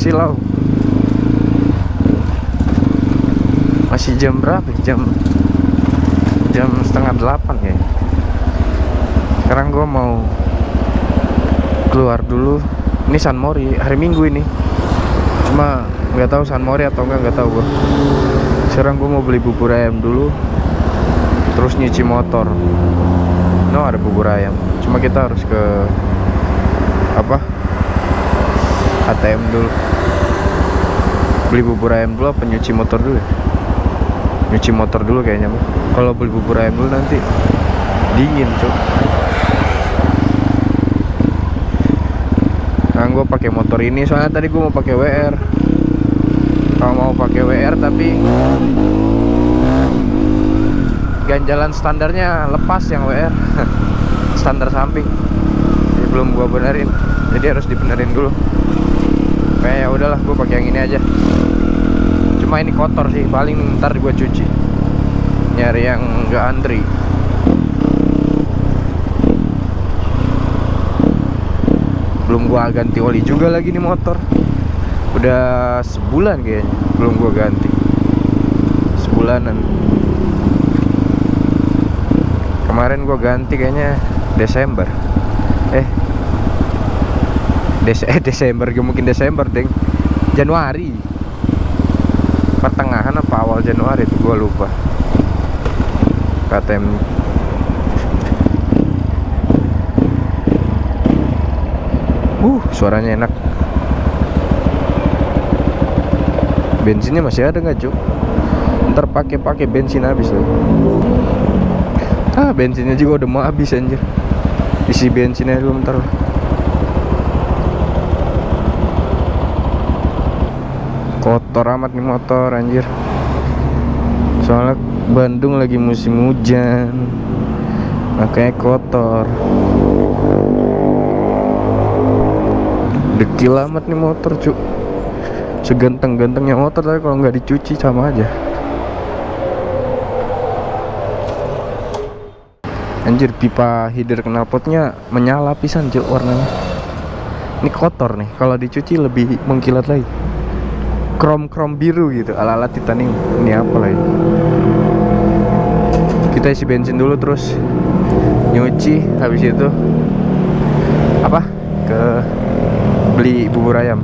silau masih jam berapa jam jam setengah delapan ya. Sekarang gue mau keluar dulu. Ini San Mori hari Minggu ini. Cuma nggak tahu San Mori atau enggak nggak tahu gue sekarang gue mau beli bubur ayam dulu terus nyuci motor. No ada bubur ayam. Cuma kita harus ke apa ATM dulu. Beli bubur ayam dulu apa nyuci motor dulu ya? nyuci motor dulu kayaknya mah kalau beli bubur ayam dulu nanti dingin cuk. Nah gue pakai motor ini. Soalnya tadi gue mau pakai WR kalau mau pakai WR tapi ganjalan standarnya lepas yang WR standar samping. Jadi belum gue benerin. Jadi harus dibenerin dulu kayak ya udahlah gue pakai yang ini aja. Cuma ini kotor sih paling ntar gue cuci. Nyari yang gak antri. Belum gua ganti oli juga lagi nih motor. Udah sebulan kayaknya belum gua ganti. Sebulanan. Kemarin gua ganti kayaknya Desember. Eh Des eh Desember mungkin Desember deng Januari pertengahan apa awal Januari itu gua lupa KTM Uh, suaranya enak. Bensinnya masih ada nggak, Cuk? Ntar pakai-pakai bensin habis loh. Ah, bensinnya juga udah mau habis anjir. Isi bensinnya dulu ntar. Kotor amat nih motor anjir. Soalnya Bandung lagi musim hujan. Makanya kotor. dekil amat nih motor cuk seganteng-gantengnya motor tapi kalau nggak dicuci sama aja anjir pipa header knalpotnya menyala pisan cuk warnanya ini kotor nih kalau dicuci lebih mengkilat lagi krom-krom biru gitu ala-ala titanium. Ini apa lagi? Kita isi bensin dulu terus nyuci habis itu apa? Ke beli bubur ayam.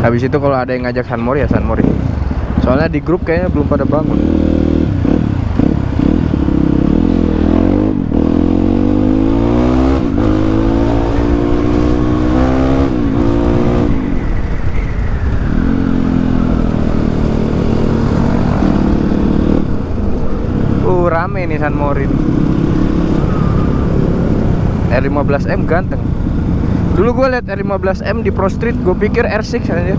Habis itu kalau ada yang ngajak San Mori ya San Mori. Soalnya di grup kayaknya belum pada bangun uh rame nih San Mori R15M ganteng Dulu gue liat R15M di Pro Street, gue pikir R6 aja.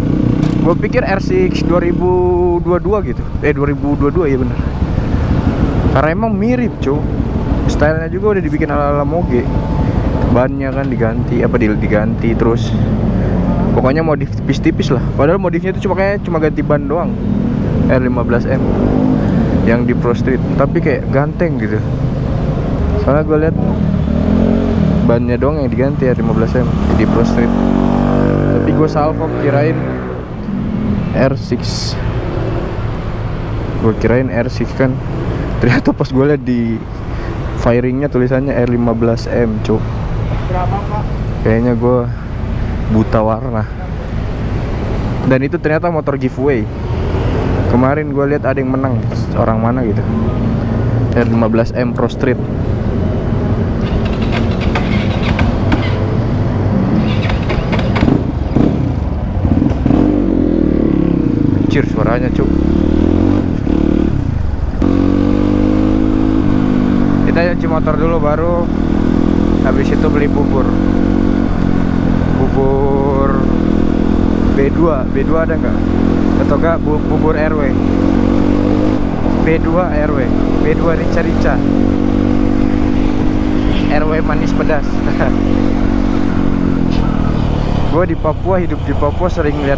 Gue pikir R6 2022 gitu. Eh 2022 ya bener. Karena emang mirip, cuy. Stylenya juga udah dibikin ala-ala moge. Bannya kan diganti, apa diganti terus. Pokoknya modif tipis-tipis lah. Padahal modifnya itu cuma kayak cuma ganti ban doang. R15M yang di Pro Street, tapi kayak ganteng gitu. Soalnya gue liat bannya doang yang diganti ya 15M di Pro Street tapi gue salvo kirain R6 gue kirain R6 kan. Ternyata pas gue liat di firingnya tulisannya R15M cuk. Kayaknya gue buta warna. Dan itu ternyata motor giveaway kemarin gue lihat ada yang menang. Orang mana gitu? R15M Pro Street. Anjir suaranya cuk. Kita nyuci motor dulu baru Habis itu beli bubur. Bubur B2 B2 ada nggak? Atau enggak bu bubur RW B2 RW B2 rica-rica RW manis pedas. Gue di Papua hidup di Papua sering lihat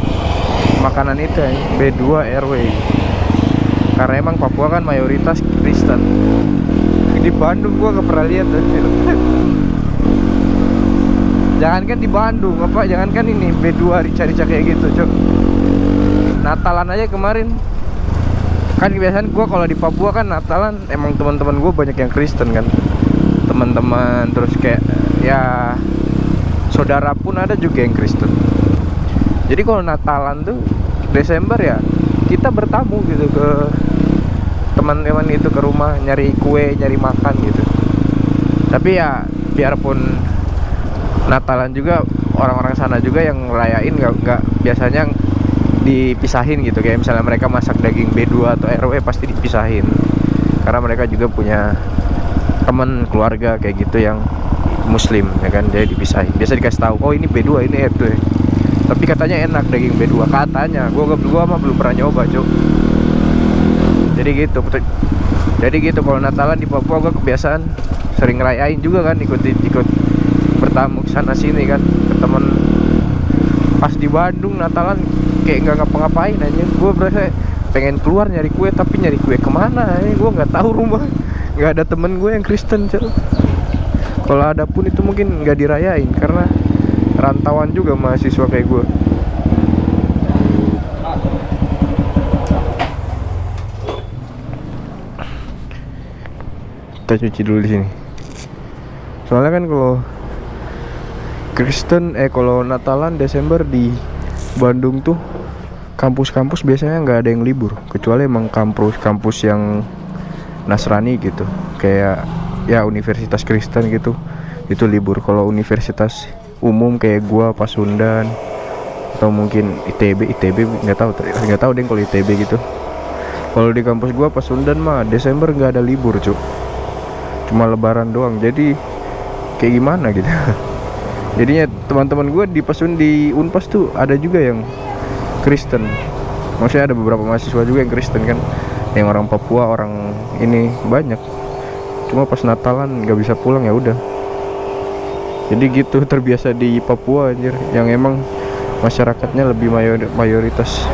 makanan itu ya. B2 RW karena emang Papua kan mayoritas Kristen. Di Bandung gua gak pernah lihat jangankan di Bandung apa jangankan ini B2 rica-rica kayak gitu cok. Natalan aja kemarin. Kan kebiasaan gue kalau di Papua kan Natalan emang teman-teman gue banyak yang Kristen kan. Teman-teman terus kayak ya saudara pun ada juga yang Kristen. Jadi kalau Natalan tuh Desember ya kita bertamu gitu ke teman-teman itu ke rumah nyari kue nyari makan gitu. Tapi ya biarpun Natalan juga orang-orang sana juga yang ngerayain nggak nggak biasanya dipisahin gitu. Kayak misalnya mereka masak daging B2 atau RW pasti dipisahin. Karena mereka juga punya teman keluarga kayak gitu yang muslim ya kan? Jadi dipisahin. Biasa dikasih tahu oh ini B2 ini RW tapi katanya enak daging B2 katanya gua gua mah belum pernah nyoba cuk. Jadi gitu jadi gitu kalau Natalan di Papua gua kebiasaan sering ngerayain juga kan ikut ikut bertamu sana sini kan ke temen pas di Bandung Natalan kayak nggak ngapa-ngapain aja gue berasa pengen keluar nyari kue tapi nyari kue ke mana ya gue nggak tahu rumah. Nggak ada temen gue yang Kristen cel kalau ada pun itu mungkin nggak dirayain karena rantauan juga mahasiswa kayak gue kita cuci dulu di sini soalnya kan kalau Kristen eh kalau Natalan Desember di Bandung tuh kampus-kampus biasanya nggak ada yang libur. Kecuali emang kampus-kampus yang Nasrani gitu. Kayak ya universitas Kristen gitu. Itu libur. Kalau universitas umum kayak gua Pasundan atau mungkin ITB ITB nggak tahu nggak tahu deh kalau ITB gitu. Kalau di kampus gua Pasundan mah Desember nggak ada libur cuk. Cuma lebaran doang. Jadi kayak gimana gitu. Jadinya teman-teman gue di Pasun di Unpas tuh ada juga yang Kristen. Maksudnya ada beberapa mahasiswa juga yang Kristen kan. Yang orang Papua orang ini banyak. Cuma pas Natalan nggak bisa pulang ya udah. Jadi gitu terbiasa di Papua anjir. Yang emang masyarakatnya lebih mayor mayoritas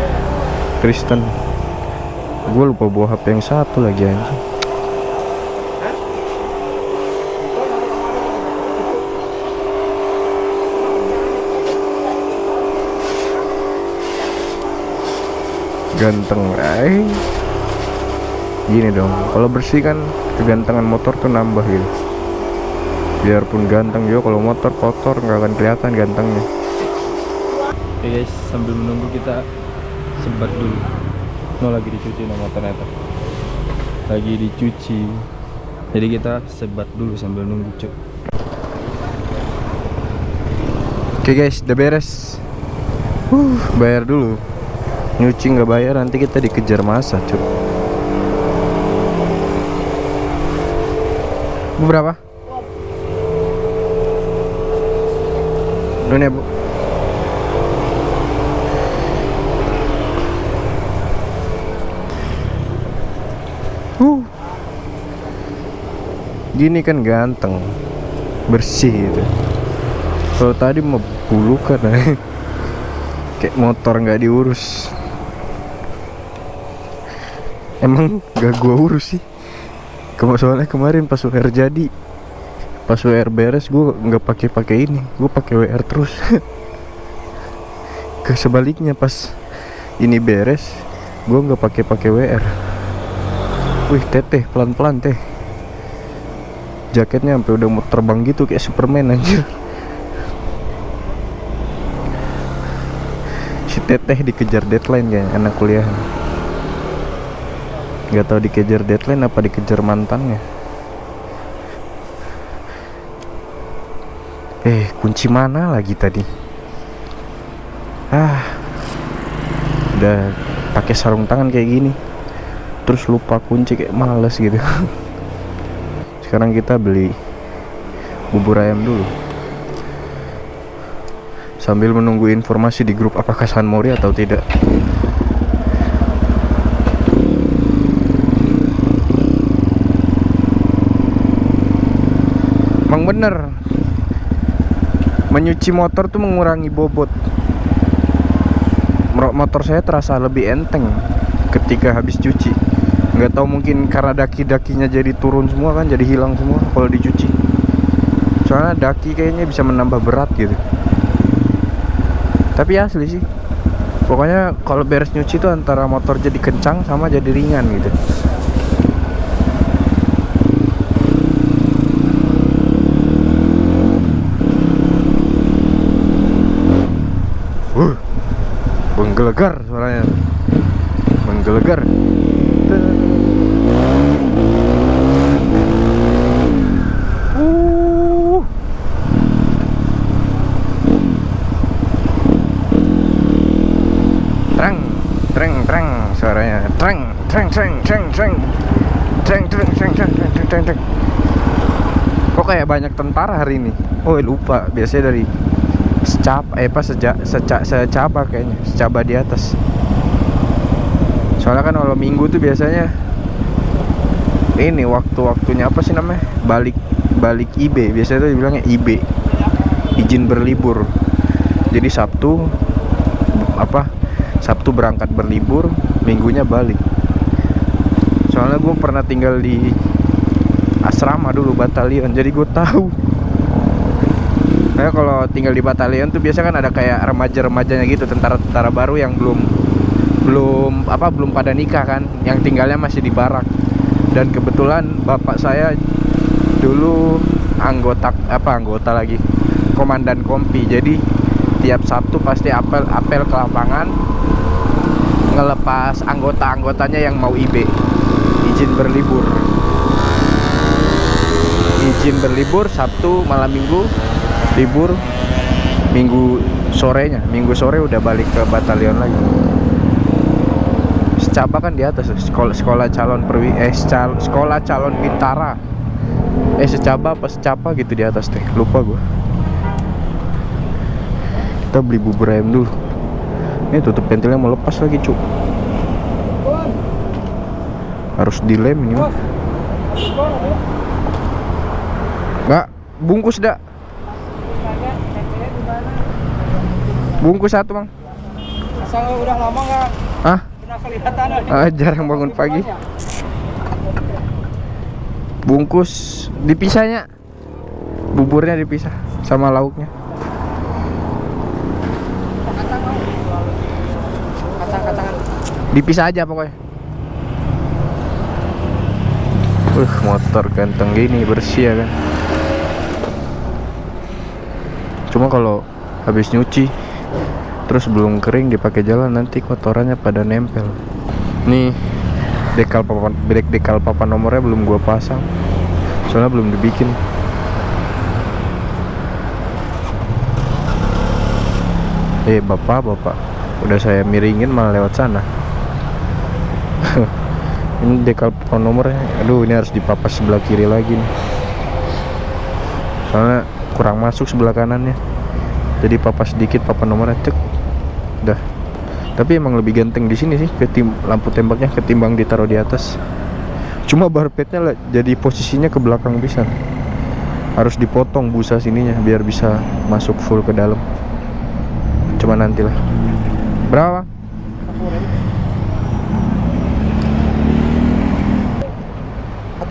Kristen. Gue lupa bawa HP yang satu lagi anjir ganteng eh gini dong kalau bersih kan kegantengan motor tuh nambah gitu. Biarpun ganteng juga kalau motor kotor nggak akan kelihatan gantengnya. Oke guys sambil menunggu kita sebat dulu. No lagi dicuci no motornya lagi dicuci. Jadi kita sebat dulu sambil nunggu cek oke guys udah beres. Uh bayar dulu nyuci nggak bayar nanti kita dikejar masa cuk. Berapa? Ini ya bu. Uh. Gini kan ganteng bersih itu. Kalau tadi mau bulu kan kayak motor nggak diurus emang gak gua urus sih. Kema soalnya kemarin pas WR jadi pas WR beres gua nggak pakai pakai ini gua pakai WR terus. Ke sebaliknya pas ini beres gua nggak pakai pakai WR wih teteh pelan pelan teh. Jaketnya sampai udah mau terbang gitu kayak Superman anjir. Si teteh dikejar deadline kayaknya anak kuliah nggak tahu dikejar deadline apa dikejar mantannya. Eh kunci mana lagi tadi? Ah. Udah pakai sarung tangan kayak gini. Terus lupa kunci kayak males gitu. Sekarang kita beli bubur ayam dulu. Sambil menunggu informasi di grup apakah San Mori atau tidak emang bener. Menyuci motor tuh mengurangi bobot. Motor saya terasa lebih enteng ketika habis cuci. Nggak tahu mungkin karena daki-dakinya jadi turun semua kan jadi hilang semua kalau dicuci. Soalnya daki kayaknya bisa menambah berat gitu. Tapi asli sih. Pokoknya kalau beres nyuci tuh antara motor jadi kencang sama jadi ringan gitu menggelegar suaranya menggelegar. Kok kayak banyak tentara hari ini? Oh, lupa. Biasanya dari secap eh apa seja, seca, secaba kayaknya, secaba di atas. Soalnya kan kalau minggu tuh biasanya ini waktu-waktunya apa sih namanya? Balik balik IB. Biasanya tuh dibilangnya IB. Izin berlibur. Jadi Sabtu apa Sabtu berangkat berlibur minggunya balik soalnya gue pernah tinggal di asrama dulu batalion jadi gue tahu nah kalau tinggal di batalion tuh biasa kan ada kayak remaja-remajanya gitu tentara-tentara baru yang belum belum apa belum pada nikah kan yang tinggalnya masih di barak. Dan kebetulan bapak saya dulu anggota apa anggota lagi komandan kompi. Jadi tiap Sabtu pasti apel apel ke lapangan ngelepas anggota-anggotanya yang mau IB izin berlibur. Izin berlibur Sabtu malam Minggu libur Minggu sorenya. Minggu sore udah balik ke batalion lagi. Secaba kan di atas sekolah sekolah calon perwi eh sekolah calon bintara. Eh secaba apa secapa gitu di atas teh. Lupa gua. Kita beli bubur ayam dulu. Ini tutup pentilnya mau lepas lagi cuk harus dilem ini mah bungkus dak bungkus satu bang asal udah lama nggak ah pernah kelihatan. Ah, jarang bangun pagi. bungkus dipisahnya. Buburnya dipisah sama lauknya. Kacang-kacangan. Dipisah aja pokoknya. Uh motor ganteng gini bersih ya kan. Cuma kalau habis nyuci terus belum kering dipakai jalan nanti kotorannya pada nempel. Nih dekal papan dek dekal papan nomornya belum gua pasang. Soalnya belum dibikin. Eh bapak bapak. Udah saya miringin malah lewat sana. Ini dekal papan nomornya. Aduh ini harus dipapas sebelah kiri lagi nih. Soalnya kurang masuk sebelah kanannya. Jadi papas sedikit papan nomornya cek udah tapi emang lebih ganteng di sini sih ketim lampu tembaknya ketimbang ditaruh di atas. Cuma barpetnya lah jadi posisinya ke belakang bisa. Harus dipotong busa sininya biar bisa masuk full ke dalam. Cuma nantilah. Berapa?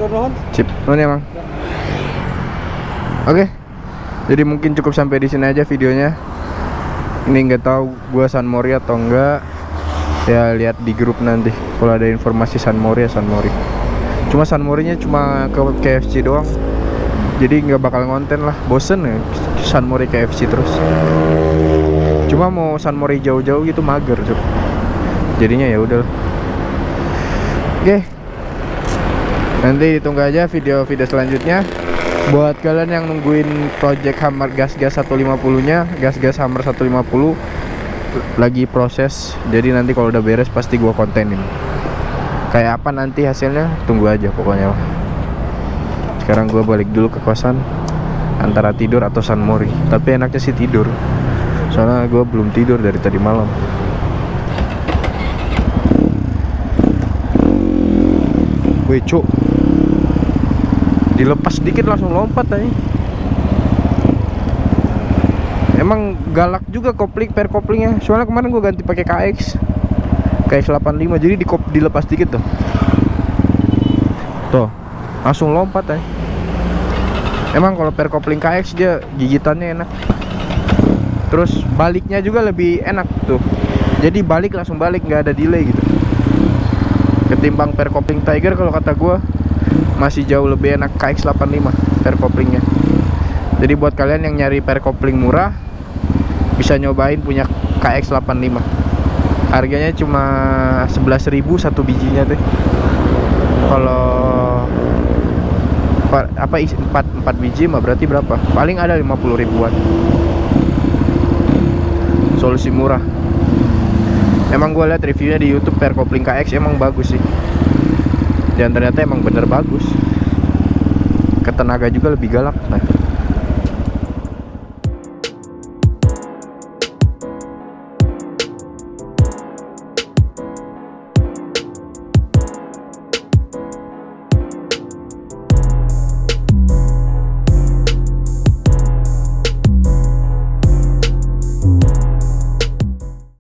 Nuhun. Ya Bang. Oke. Jadi mungkin cukup sampai di sini aja videonya. Ini nggak tahu gua San Mori atau enggak. Ya lihat di grup nanti. Kalau ada informasi San Mori ya San Mori. Cuma San Morinya cuma ke KFC doang. Jadi nggak bakal ngonten lah. Bosen ya San Mori KFC terus. Cuma mau San Mori jauh-jauh gitu mager, Cuk. Jadinya ya udah. Oke, Nanti ditunggu aja video-video selanjutnya Buat kalian yang nungguin project Hammer gas-gas 150 nya Gas-gas Hammer 150 Lagi proses. Jadi nanti kalau udah beres pasti gua kontenin. Kayak apa nanti hasilnya? Tunggu aja pokoknya Sekarang gua balik dulu ke kosan Antara tidur atau San Mori. Tapi enaknya sih tidur. Soalnya gua belum tidur dari tadi malam. Wih cuk Dilepas sedikit langsung lompat aja. Emang galak juga kopling per koplingnya. Soalnya kemarin gue ganti pakai KX KX 85 jadi di dilepas dikit tuh. Tuh Langsung lompat aja. Emang kalau per kopling KX dia gigitannya enak. Terus baliknya juga lebih enak tuh. Jadi balik langsung balik nggak ada delay gitu. Ketimbang per kopling Tiger kalau kata gua masih jauh lebih enak KX85 per koplingnya. Jadi buat kalian yang nyari per kopling murah bisa nyobain punya KX85 harganya cuma 11.000 satu bijinya tuh kalau pa- apa isi 4, 4 biji mah berarti berapa? Paling ada 50 ribuan. Solusi murah. Emang gue lihat reviewnya di YouTube per kopling KX emang bagus sih dan ternyata emang bener bagus. Ketenaga juga lebih galak nah